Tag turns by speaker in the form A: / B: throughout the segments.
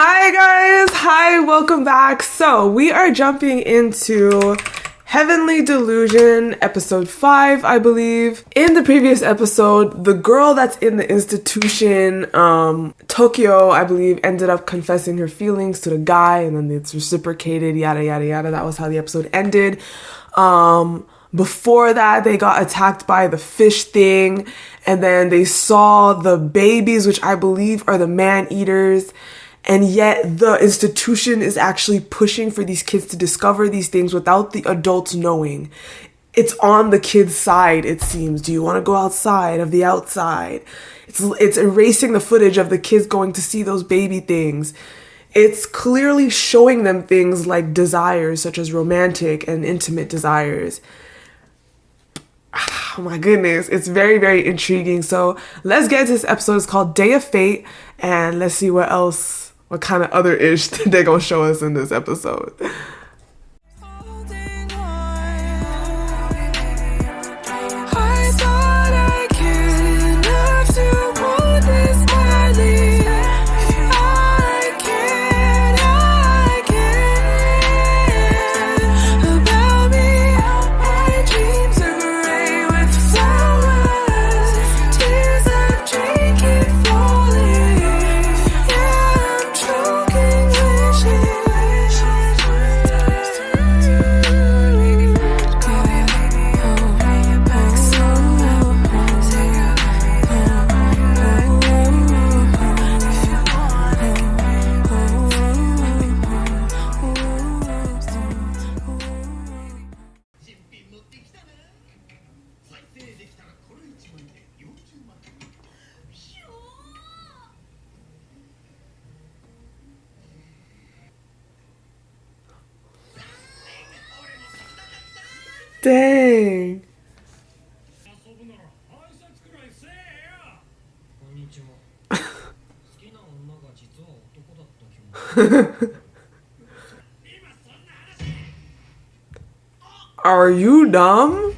A: Hi guys, hi, welcome back. So we are jumping into Heavenly Delusion, episode 5, I believe. In the previous episode, the girl that's in the institution, um, Tokio, I believe, ended up confessing her feelings to the guy and then it's reciprocated, yada yada yada. That was how the episode ended. Um, before that, they got attacked by the fish thing, and then they saw the babies, which I believe are the man eaters and yet the institution is actually pushing for these kids to discover these things without the adults knowing. It's on the kids side it seems. Do you want to go outside of the outside? It's it's erasing the footage of the kids going to see those baby things. It's clearly showing them things like desires such as romantic and intimate desires. Oh my goodness it's very very intriguing. So let's get into this episode. It's called day of fate and let's see what else what kind of other ish they're gonna show us in this episode. Dang. Are you dumb?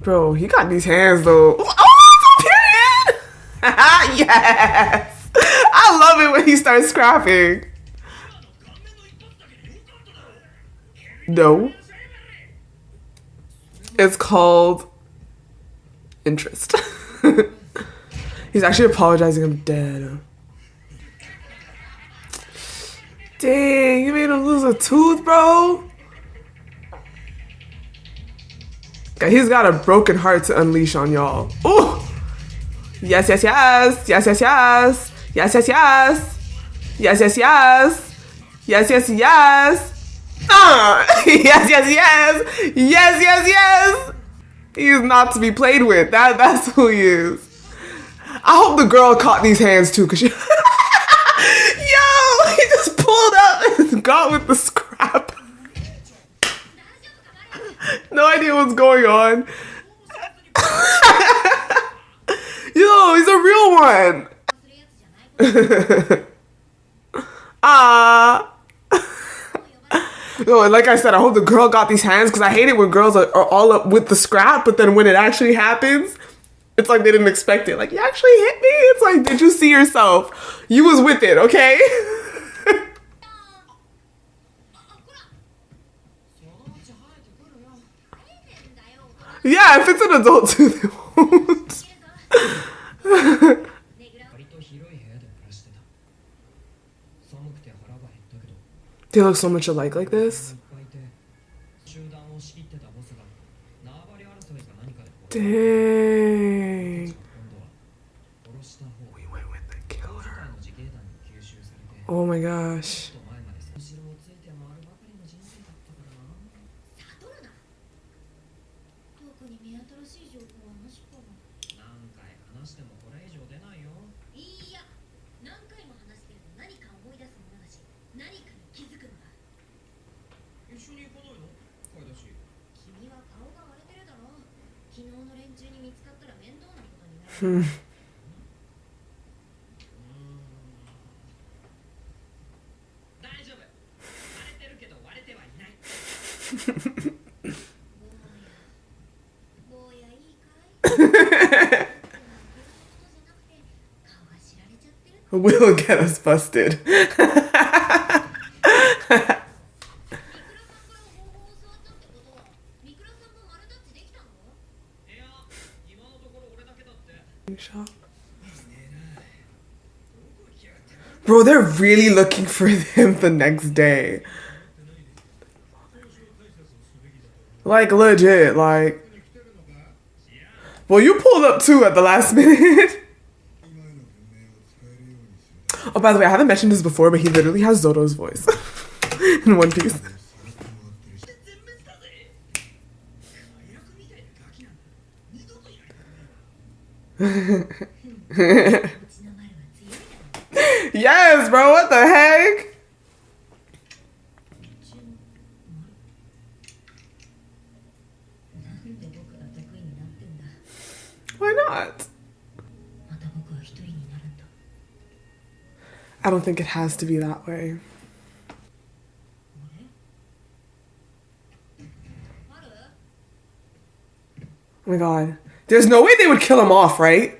A: Bro, he got these hands though. Oh, oh period! yes! I love it when he starts scrapping. No. It's called interest. He's actually apologizing. I'm dead. Dang, you made him lose a tooth, bro. He's got a broken heart to unleash on y'all. Oh, Yes, yes, yes. Yes, yes, yes. Yes, yes, yes. Yes, yes, yes. Yes, yes, yes. Uh, yes, yes, yes, yes, yes, yes. He is not to be played with. That that's who he is. I hope the girl caught these hands too, cause she. Yo, he just pulled up and got with the scrap. no idea what's going on. Yo, he's a real one. Ah. No, like I said, I hope the girl got these hands because I hate it when girls are, are, all up with the scrap, but then when it actually happens, it's like they didn't expect it. Like, you actually hit me? It's like, did you see yourself? You was with it, okay? yeah, if it's an adult too, they won't. They look so much alike like this. Dang. We went with the killer. Oh my gosh. Will get us busted. Bro, they're really looking for him the next day. Like legit, like. Well, you pulled up too at the last minute. oh, by the way, I haven't mentioned this before, but he literally has Zoro's voice in One Piece. Yes, bro. What the heck? Why not? I don't think it has to be that way. Oh my god. There's no way they would kill him off, right?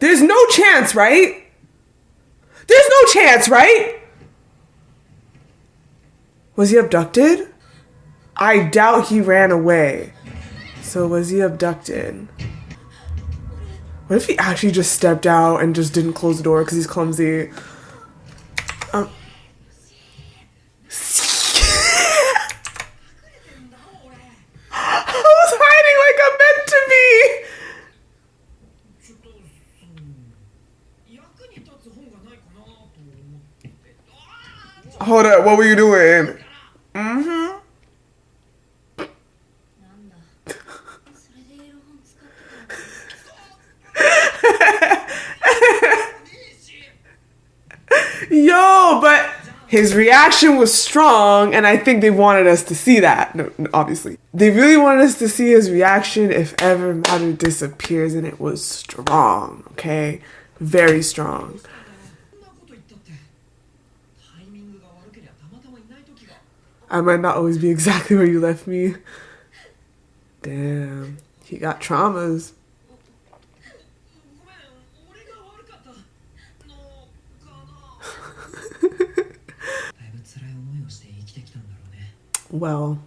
A: There's no chance, right? There's no chance, right? Was he abducted? I doubt he ran away. So was he abducted? What if he actually just stepped out and just didn't close the door because he's clumsy? Hold up, what were you doing? Mm-hmm. Yo, but his reaction was strong, and I think they wanted us to see that, no, obviously. They really wanted us to see his reaction if ever Matter disappears, and it was strong, okay? Very strong. I might not always be exactly where you left me. Damn, he got traumas. well.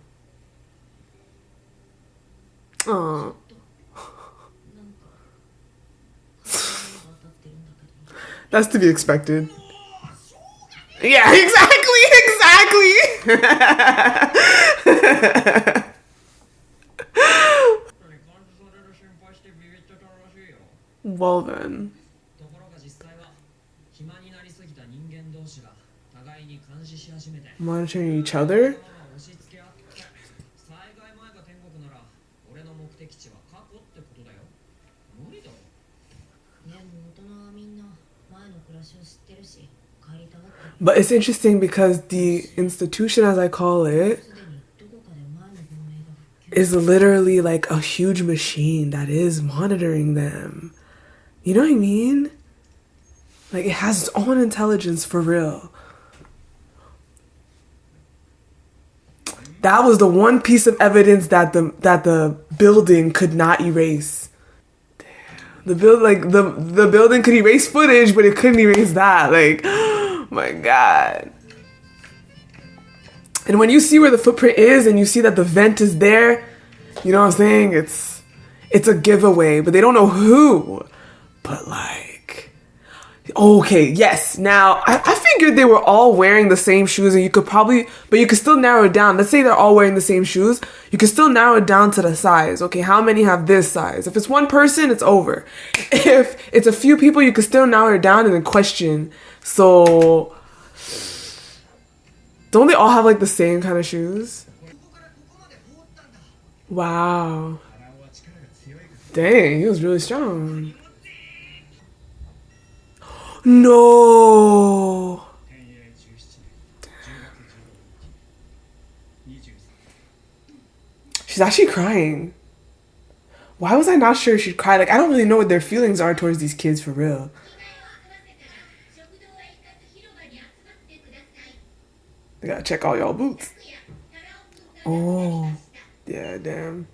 A: Oh. That's to be expected. Yeah, exactly. well then. monitoring each other?
B: ね
C: えもう大人はみんな前の暮らしを知ってるし
A: But it's interesting because the institution, as I call it, is literally like a huge machine that is monitoring them. You know what I mean? Like it has its own intelligence for real. That was the one piece of evidence that the that the building could not erase. Damn. The build like the the building could erase footage, but it couldn't erase that. Like my god. And when you see where the footprint is and you see that the vent is there, you know what I'm saying? It's it's a giveaway, but they don't know who. But like Okay, yes. Now, I, I, figured they were all wearing the same shoes, and you could probably, but you could still narrow it down. Let's say they're all wearing the same shoes. You could still narrow it down to the size. Okay, how many have this size? If it's one person, it's over. If it's a few people, you could still narrow it down and then question. So, don't they all have like the same kind of shoes? Wow. Dang, he was really strong. No. She's actually crying. Why was I not sure she'd cry? Like, I don't really know what their feelings are towards these kids for real. They gotta check all y'all boots. Oh, yeah, damn.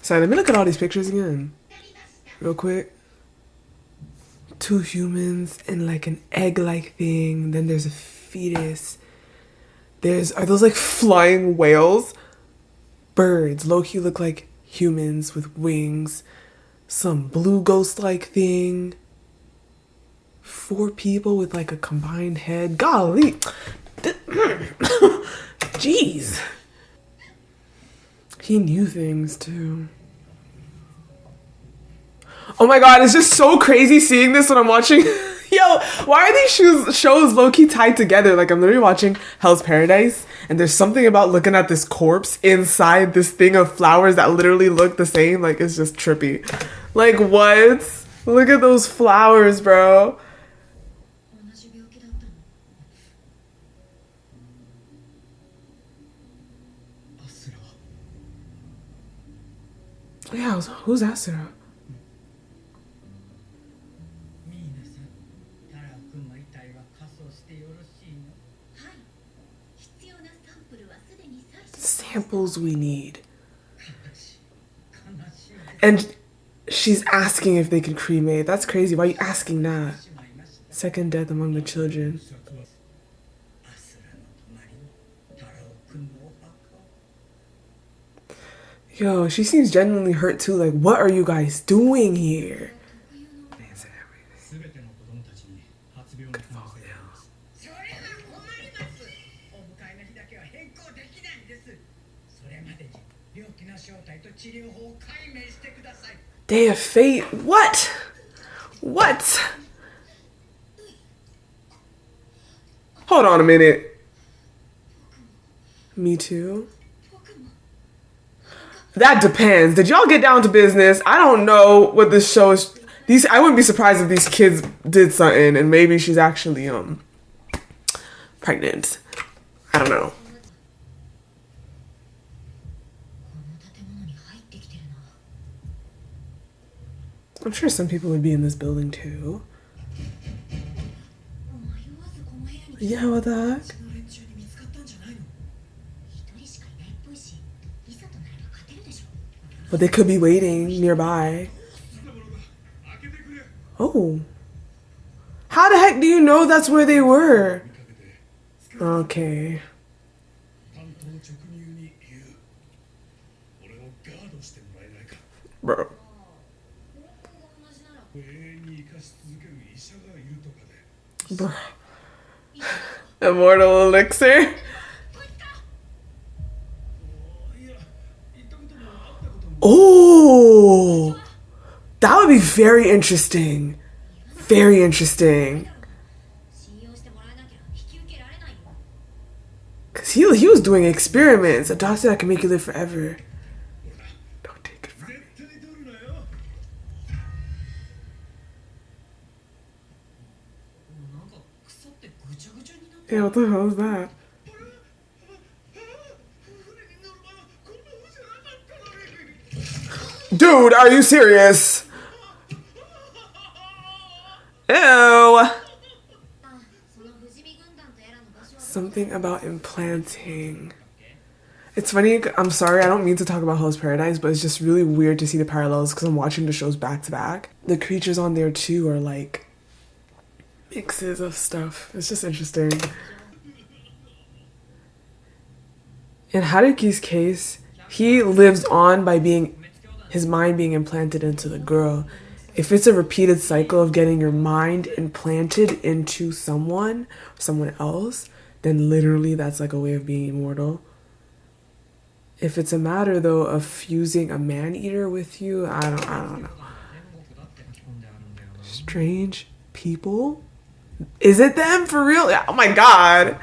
A: Sorry, let me look at all these pictures again, real quick two humans and like an egg-like thing. Then there's a fetus. There's are those like flying whales? Birds. Loki look like humans with wings. Some blue ghost-like thing. Four people with like a combined head. Golly. Jeez. He knew things too. Oh my god, it's just so crazy seeing this when I'm watching. Yo, why are these shoes, shows low key tied together? Like, I'm literally watching Hell's Paradise, and there's something about looking at this corpse inside this thing of flowers that literally look the same. Like, it's just trippy. Like, what? Look at those flowers, bro. Yeah, who's Asura? Temples we need. And she's asking if they can cremate. That's crazy. Why are you asking that? Second death among the children. Yo, she seems genuinely hurt too. Like, what are you guys doing here? Day of fate. What? What? Hold on a minute. Me too. That depends. Did y'all get down to business? I don't know what this show is. These I wouldn't be surprised if these kids did something and maybe she's actually um pregnant. I don't know. I'm sure some people would be in this building too. Yeah, what the heck? But they could be waiting nearby. Oh. How the heck do you know that's where they were? Okay. Bro. Immortal elixir. Oh, that would be very interesting. Very interesting. Cause he he was doing experiments. A doctor that can make you live forever. Yeah, what the hell is that? Dude, are you serious? Ew. Something about implanting. It's funny, I'm sorry, I don't mean to talk about Hell's Paradise, but it's just really weird to see the parallels because I'm watching the shows back to back. The creatures on there too are like mixes of stuff. It's just interesting. In Haruki's case, he lives on by being his mind being implanted into the girl. If it's a repeated cycle of getting your mind implanted into someone, someone else, then literally that's like a way of being immortal. If it's a matter though of fusing a man eater with you, I don't I don't know. Strange people is it them for real? Oh my god.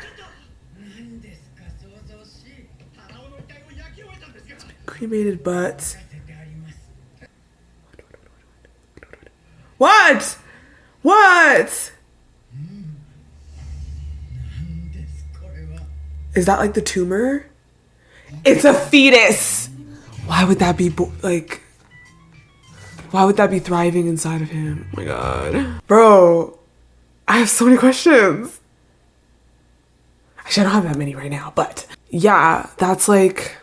A: Cremated butts. What? What? Is that like the tumor? It's a fetus. Why would that be like? Why would that be thriving inside of him? Oh my god. Bro, I have so many questions. Actually, I don't have that many right now, but yeah, that's like.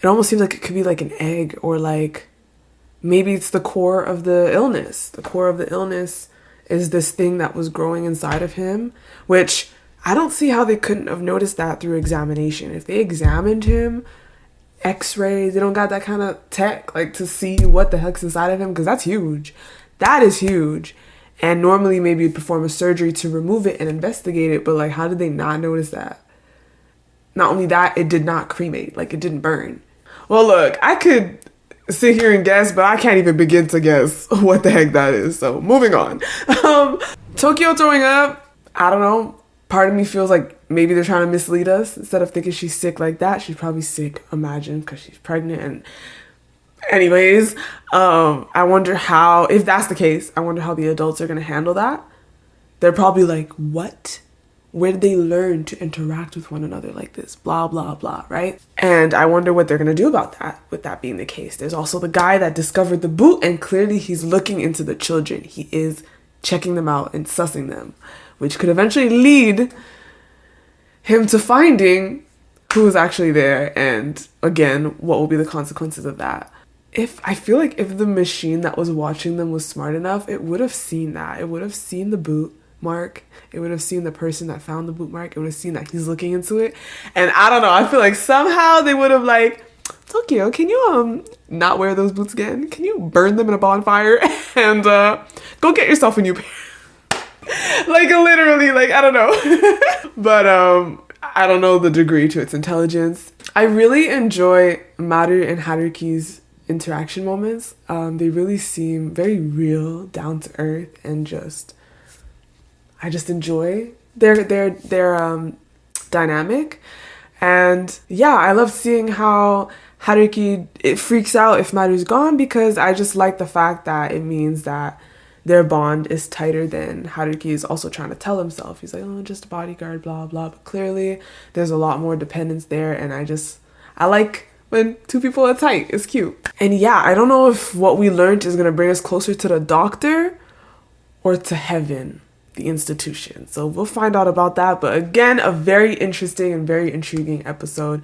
A: It almost seems like it could be like an egg or like maybe it's the core of the illness. The core of the illness is this thing that was growing inside of him, which I don't see how they couldn't have noticed that through examination. If they examined him, x-rays, they don't got that kind of tech like to see what the heck's inside of him because that's huge. That is huge. And normally maybe you'd perform a surgery to remove it and investigate it, but like how did they not notice that? Not only that, it did not cremate, like it didn't burn. Well, look, I could sit here and guess, but I can't even begin to guess what the heck that is. So moving on. Um, Tokio throwing up. I don't know. Part of me feels like maybe they're trying to mislead us. Instead of thinking she's sick like that, she's probably sick. Imagine because she's pregnant. And anyways, um, I wonder how. If that's the case, I wonder how the adults are gonna handle that. They're probably like, "What? Where did they learn to interact with one another like this? Blah, blah, blah, right? And I wonder what they're gonna do about that, with that being the case. There's also the guy that discovered the boot, and clearly he's looking into the children. He is checking them out and sussing them, which could eventually lead him to finding who was actually there and again what will be the consequences of that if i feel like if the machine that was watching them was smart enough it would have seen that. It would have seen the boot mark. It would have seen the person that found the boot mark. It would have seen that he's looking into it. And i don't know i feel like somehow they would have like tokio can you um not wear those boots again? Can you burn them in a bonfire and uh go get yourself a new pair? Like literally like i don't know. But um i don't know the degree to its intelligence. I really enjoy maru and haruki's interaction moments um they really seem very real down to earth and just i just enjoy their their their um dynamic and yeah i love seeing how haruki it freaks out if maru's gone because i just like the fact that it means that their bond is tighter than Haruki is also trying to tell himself. He's like, oh, just a bodyguard, blah, blah. But clearly, there's a lot more dependence there. And I just, I like when two people are tight. It's cute. And yeah, I don't know if what we learned is to bring us closer to the doctor or to heaven, the institution. So we'll find out about that. But again, a very interesting and very intriguing episode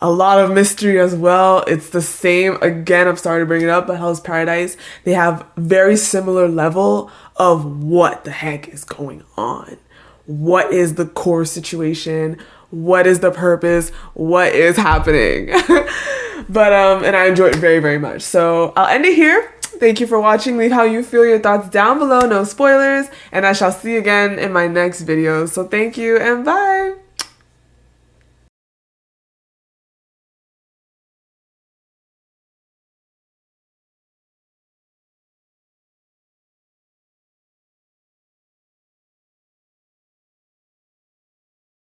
A: a lot of mystery as well. It's the same again. I'm sorry to bring it up, but Hell's Paradise they have very similar level of what the heck is going on. What is the core situation? What is the purpose? What is happening? but um, and I enjoy it very very much. So I'll end it here. Thank you for watching. Leave how you feel, your thoughts down below. No spoilers, and I shall see you again in my next video. So thank you and bye.